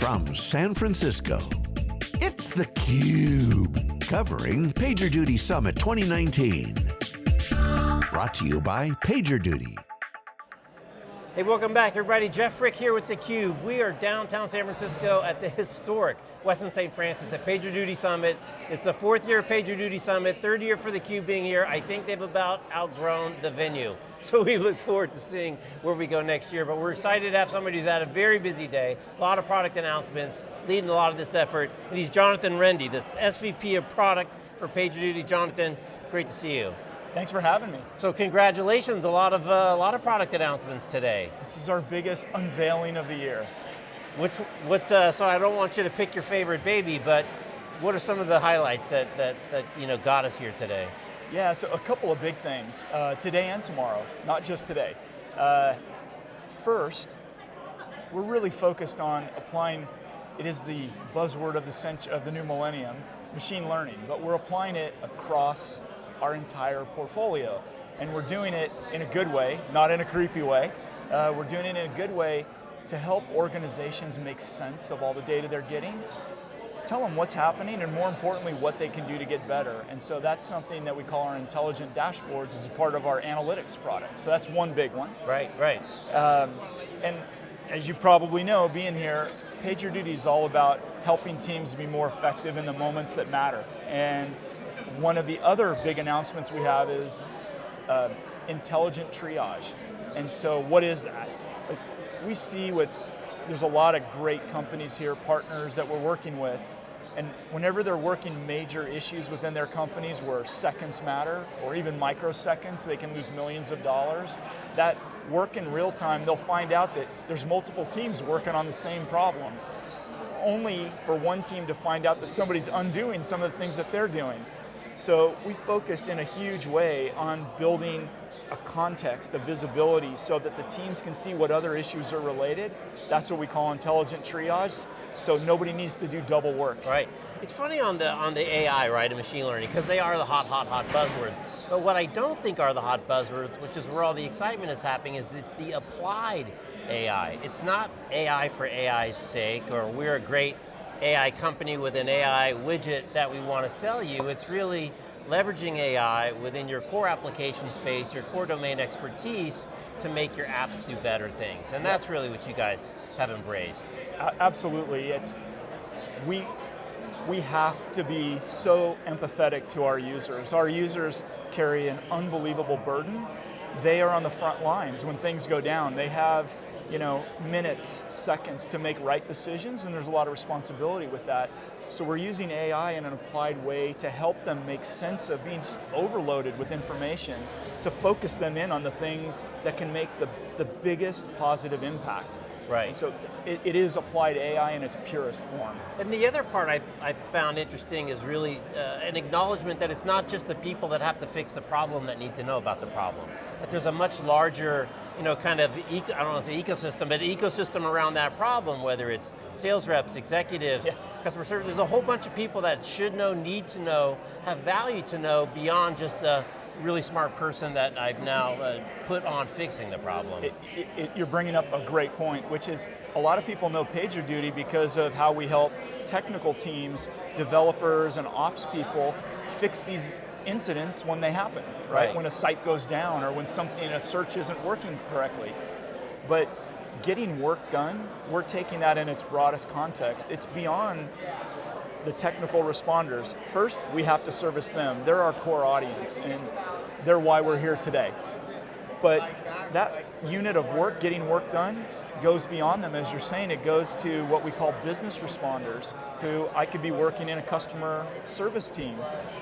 From San Francisco, it's theCUBE, covering PagerDuty Summit 2019. Brought to you by PagerDuty. Hey, welcome back everybody. Jeff Frick here with theCUBE. We are downtown San Francisco at the historic Westin St. Francis at PagerDuty Summit. It's the fourth year of PagerDuty Summit, third year for theCUBE being here. I think they've about outgrown the venue. So we look forward to seeing where we go next year, but we're excited to have somebody who's had a very busy day, a lot of product announcements, leading a lot of this effort, and he's Jonathan Rende, this SVP of product for PagerDuty. Jonathan, great to see you. Thanks for having me. So congratulations, a lot of uh, a lot of product announcements today. This is our biggest unveiling of the year. Which, what, uh, so I don't want you to pick your favorite baby, but what are some of the highlights that, that, that you know, got us here today? Yeah, so a couple of big things, uh, today and tomorrow, not just today. Uh, first, we're really focused on applying, it is the buzzword of the, of the new millennium, machine learning, but we're applying it across our entire portfolio. And we're doing it in a good way, not in a creepy way. Uh, we're doing it in a good way to help organizations make sense of all the data they're getting, tell them what's happening, and more importantly, what they can do to get better. And so that's something that we call our intelligent dashboards as a part of our analytics product. So that's one big one. Right, right. Um, and as you probably know, being here, PagerDuty is all about helping teams be more effective in the moments that matter. And one of the other big announcements we have is uh, intelligent triage. And so what is that? Like, we see with, there's a lot of great companies here, partners that we're working with, and whenever they're working major issues within their companies where seconds matter, or even microseconds, they can lose millions of dollars, that work in real time, they'll find out that there's multiple teams working on the same problem. Only for one team to find out that somebody's undoing some of the things that they're doing. So we focused in a huge way on building a context, a visibility, so that the teams can see what other issues are related. That's what we call intelligent triage, so nobody needs to do double work. Right. It's funny on the on the AI, right, and machine learning, because they are the hot, hot, hot buzzwords. But what I don't think are the hot buzzwords, which is where all the excitement is happening, is it's the applied AI. It's not AI for AI's sake, or we're a great AI company with an AI widget that we want to sell you. It's really leveraging AI within your core application space, your core domain expertise, to make your apps do better things. And that's really what you guys have embraced. Absolutely, it's, we, we have to be so empathetic to our users. Our users carry an unbelievable burden. They are on the front lines when things go down. They have you know, minutes, seconds to make right decisions, and there's a lot of responsibility with that. So we're using AI in an applied way to help them make sense of being just overloaded with information, to focus them in on the things that can make the, the biggest positive impact. Right. And so it, it is applied AI in its purest form. And the other part I, I found interesting is really uh, an acknowledgement that it's not just the people that have to fix the problem that need to know about the problem. That there's a much larger, you know, kind of, eco, I don't want to say ecosystem, but ecosystem around that problem, whether it's sales reps, executives, yeah. customer service, there's a whole bunch of people that should know, need to know, have value to know beyond just the really smart person that I've now uh, put on fixing the problem. It, it, it, you're bringing up a great point, which is a lot of people know PagerDuty because of how we help technical teams, developers and ops people fix these incidents when they happen, right? right? When a site goes down or when something, a search isn't working correctly. But getting work done, we're taking that in its broadest context. It's beyond the technical responders. First, we have to service them. They're our core audience, and they're why we're here today. But that unit of work, getting work done, goes beyond them, as you're saying, it goes to what we call business responders, who I could be working in a customer service team.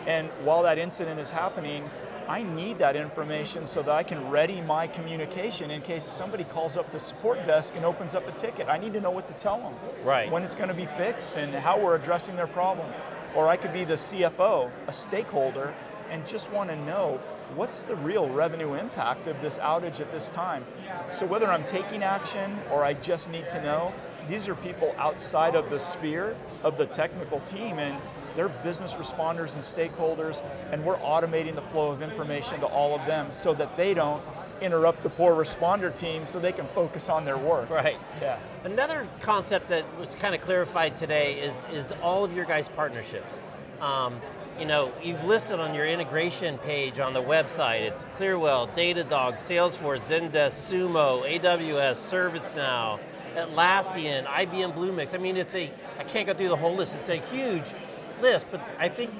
And while that incident is happening, I need that information so that I can ready my communication in case somebody calls up the support desk and opens up a ticket. I need to know what to tell them. Right. When it's going to be fixed and how we're addressing their problem. Or I could be the CFO, a stakeholder, and just want to know what's the real revenue impact of this outage at this time. So whether I'm taking action or I just need to know, these are people outside of the sphere of the technical team and they're business responders and stakeholders, and we're automating the flow of information to all of them so that they don't interrupt the poor responder team so they can focus on their work. Right. Yeah. Another concept that was kind of clarified today is, is all of your guys' partnerships. Um, you know, you've listed on your integration page on the website, it's Clearwell, Datadog, Salesforce, Zendesk, Sumo, AWS, ServiceNow, Atlassian, IBM Bluemix. I mean, it's a, I can't go through the whole list, it's a huge list, but I think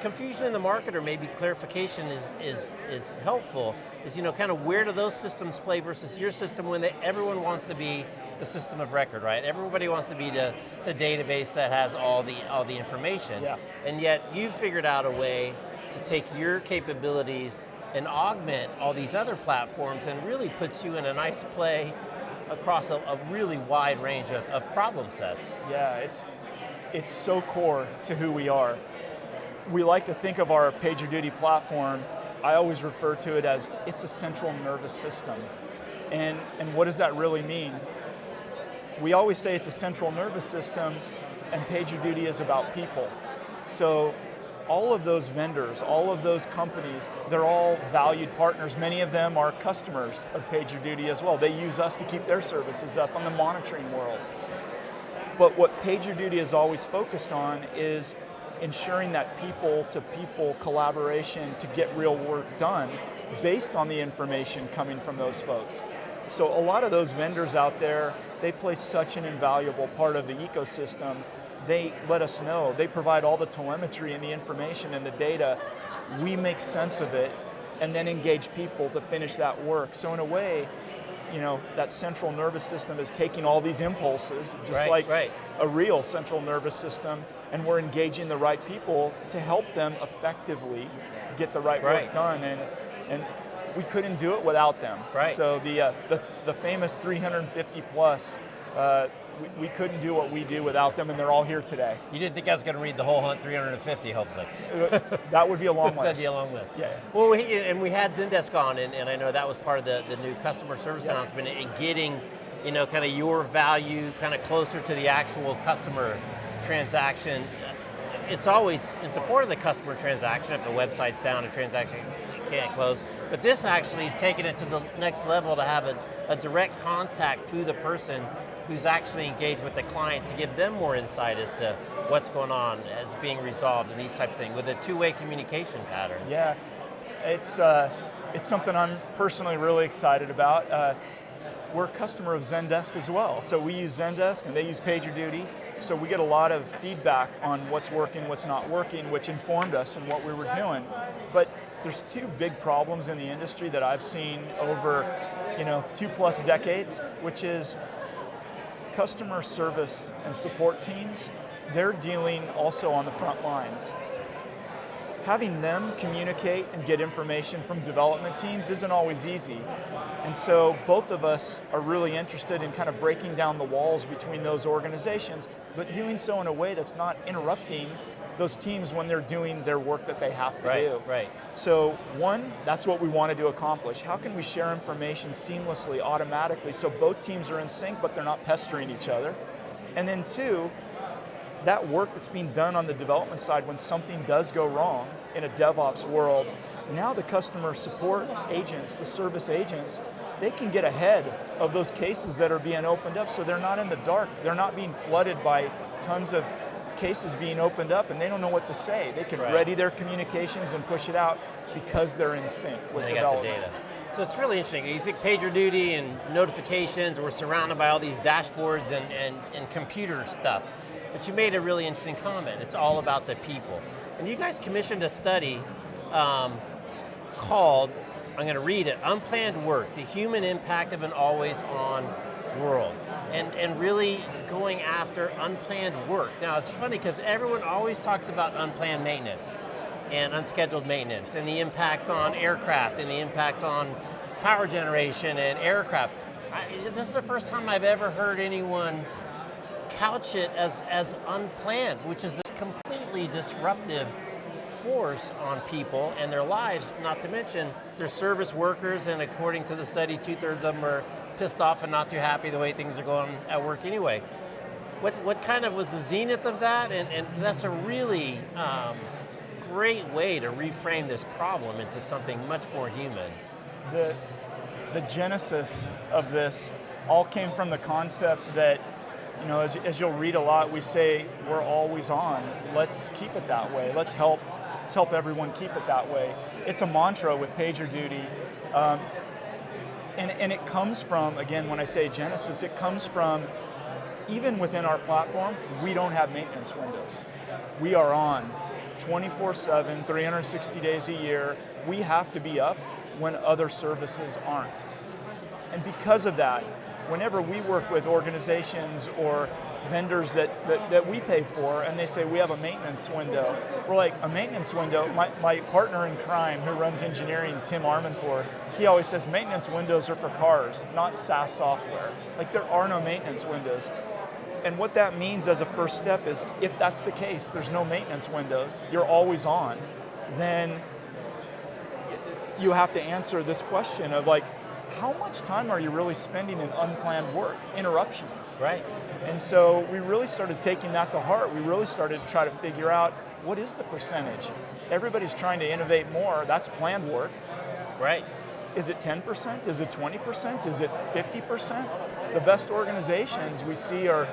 confusion in the market or maybe clarification is, is, is helpful, is you know, kind of where do those systems play versus your system when they, everyone wants to be the system of record, right? Everybody wants to be the, the database that has all the, all the information. Yeah. And yet you figured out a way to take your capabilities and augment all these other platforms and really puts you in a nice play across a, a really wide range of, of problem sets. Yeah, it's, it's so core to who we are. We like to think of our PagerDuty platform, I always refer to it as it's a central nervous system. And, and what does that really mean? We always say it's a central nervous system and PagerDuty is about people. So all of those vendors, all of those companies, they're all valued partners. Many of them are customers of PagerDuty as well. They use us to keep their services up on the monitoring world. But what PagerDuty is always focused on is ensuring that people to people collaboration to get real work done based on the information coming from those folks. So a lot of those vendors out there, they play such an invaluable part of the ecosystem. They let us know, they provide all the telemetry and the information and the data. We make sense of it and then engage people to finish that work. So in a way, you know, that central nervous system is taking all these impulses, just right, like right. a real central nervous system, and we're engaging the right people to help them effectively get the right, right. work done. And, and we couldn't do it without them. Right. So the, uh, the, the famous 350 plus, uh, we, we, couldn't do what we do without them, and they're all here today. You didn't think I was going to read the whole hunt 350, hopefully. that would be a long list. That'd be a long list. Yeah. Well, we, and we had Zendesk on, and, and, I know that was part of the, the new customer service yep. announcement, and getting, you know, kind of your value kind of closer to the actual customer transaction. It's always in support of the customer transaction. If the website's down, a transaction can't close. But this actually is taking it to the next level to have a, a direct contact to the person who's actually engaged with the client to give them more insight as to what's going on as being resolved and these types of things with a two-way communication pattern. Yeah, it's, uh, it's something I'm personally really excited about. Uh, we're a customer of Zendesk as well. So we use Zendesk and they use PagerDuty. So we get a lot of feedback on what's working, what's not working, which informed us in what we were doing. But there's two big problems in the industry that I've seen over you know, two plus decades, which is customer service and support teams, they're dealing also on the front lines. Having them communicate and get information from development teams isn't always easy. And so both of us are really interested in kind of breaking down the walls between those organizations, but doing so in a way that's not interrupting those teams when they're doing their work that they have to right, do. Right. So one, that's what we wanted to accomplish. How can we share information seamlessly, automatically, so both teams are in sync, but they're not pestering each other? And then two, that work that's being done on the development side when something does go wrong in a DevOps world, now the customer support agents, the service agents, they can get ahead of those cases that are being opened up so they're not in the dark. They're not being flooded by tons of cases being opened up and they don't know what to say. They can right. ready their communications and push it out because they're in sync with they development. Got the data. So it's really interesting. You think PagerDuty and notifications, we're surrounded by all these dashboards and, and, and computer stuff. But you made a really interesting comment. It's all about the people. And you guys commissioned a study um, called, I'm going to read it, Unplanned Work, the Human Impact of an Always On World and, and really going after unplanned work. Now it's funny because everyone always talks about unplanned maintenance and unscheduled maintenance and the impacts on aircraft and the impacts on power generation and aircraft. I, this is the first time I've ever heard anyone couch it as, as unplanned, which is this completely disruptive force on people and their lives, not to mention their service workers, and according to the study, two thirds of them are pissed off and not too happy the way things are going at work anyway. What, what kind of was the zenith of that? And, and that's a really um, great way to reframe this problem into something much more human. The, the genesis of this all came from the concept that, you know, as, as you'll read a lot, we say we're always on. Let's keep it that way. Let's help, let's help everyone keep it that way. It's a mantra with PagerDuty. Um, and, and it comes from, again, when I say genesis, it comes from even within our platform, we don't have maintenance windows. We are on 24-7, 360 days a year. We have to be up when other services aren't. And because of that, whenever we work with organizations or vendors that, that, that, we pay for and they say we have a maintenance window, we're like, a maintenance window? My, my partner in crime who runs engineering, Tim Armandpour, he always says maintenance windows are for cars, not SaaS software. Like there are no maintenance windows. And what that means as a first step is if that's the case, there's no maintenance windows, you're always on, then you have to answer this question of like, how much time are you really spending in unplanned work, interruptions? Right. And so we really started taking that to heart. We really started to try to figure out what is the percentage? Everybody's trying to innovate more, that's planned work. Right. Is it 10%? Is it 20%? Is it 50%? The best organizations we see are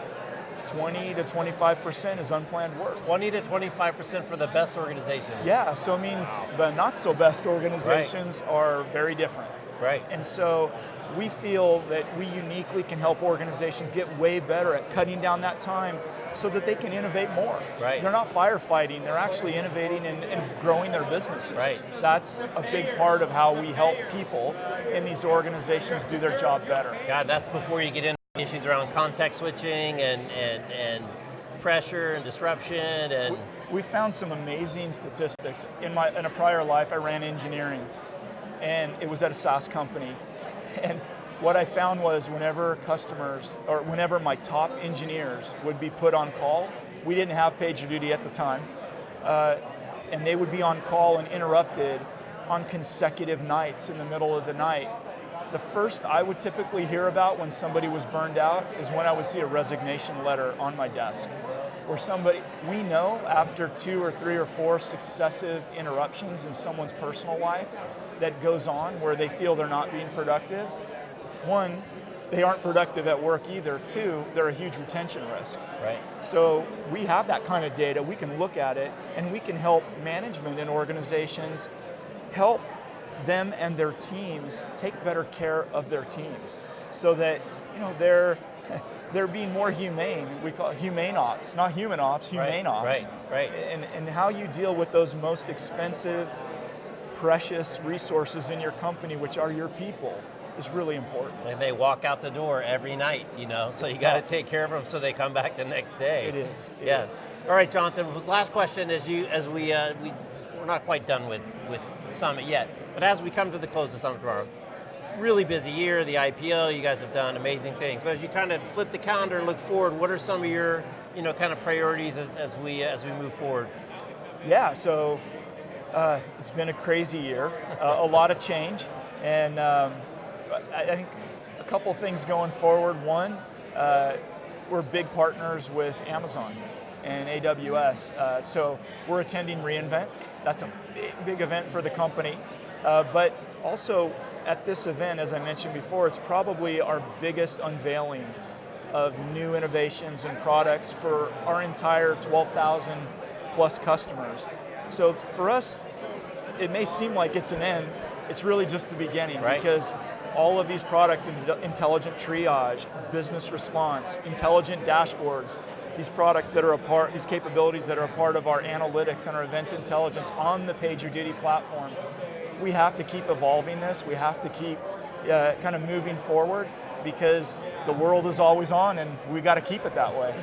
20 to 25% is unplanned work. 20 to 25% for the best organizations. Yeah, so it means the not so best organizations right. are very different. Right. And so we feel that we uniquely can help organizations get way better at cutting down that time so that they can innovate more. Right. They're not firefighting, they're actually innovating and, and, growing their businesses. Right. That's a big part of how we help people in these organizations do their job better. God, that's before you get into issues around context switching and, and, and pressure and disruption and we, we found some amazing statistics. In my in a prior life I ran engineering and it was at a SaaS company. And what I found was whenever customers, or whenever my top engineers would be put on call, we didn't have PagerDuty at the time, uh, and they would be on call and interrupted on consecutive nights in the middle of the night. The first I would typically hear about when somebody was burned out is when I would see a resignation letter on my desk. Where somebody, we know after two or three or four successive interruptions in someone's personal life that goes on where they feel they're not being productive, one, they aren't productive at work either. Two, they're a huge retention risk. Right. So we have that kind of data, we can look at it, and we can help management and organizations help them and their teams take better care of their teams so that you know they're they're being more humane. We call it humane ops, not human ops, humane right, ops. Right, right. And, and how you deal with those most expensive, precious resources in your company, which are your people is really important. And they walk out the door every night, you know, so it's you got to take care of them so they come back the next day. It is. It yes. Is. All right, Jonathan. Last question, as you as we uh, we we're not quite done with with Summit yet, but as we come to the close of Summit tomorrow, really busy year, the IPO. You guys have done amazing things, but as you kind of flip the calendar and look forward, what are some of your you know kind of priorities as, as we as we move forward? Yeah. So. Uh, it's been a crazy year, uh, a lot of change, and um, I think a couple things going forward. One, uh, we're big partners with Amazon and AWS. Uh, so we're attending reInvent. That's a big, big event for the company. Uh, but also at this event, as I mentioned before, it's probably our biggest unveiling of new innovations and products for our entire 12,000 plus customers. So for us, it may seem like it's an end, it's really just the beginning right. because all of these products, intelligent triage, business response, intelligent dashboards, these products that are a part, these capabilities that are a part of our analytics and our event intelligence on the PagerDuty platform. We have to keep evolving this, we have to keep uh, kind of moving forward because the world is always on and we got to keep it that way.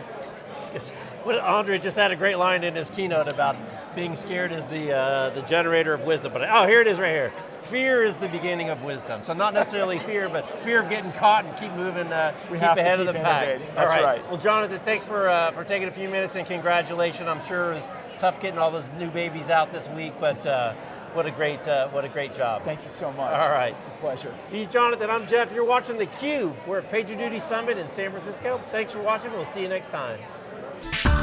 What Andre just had a great line in his keynote about being scared is the uh, the generator of wisdom. But oh, here it is right here. Fear is the beginning of wisdom. So not necessarily fear, but fear of getting caught and keep moving, uh, we keep ahead keep of the pack. All right. right. Well, Jonathan, thanks for uh, for taking a few minutes and congratulations. I'm sure it was tough getting all those new babies out this week, but. Uh, what a great, uh, what a great job. Thank you so much. All right. It's a pleasure. He's Jonathan, I'm Jeff. You're watching theCUBE. We're at PagerDuty Summit in San Francisco. Thanks for watching, we'll see you next time. Vibes.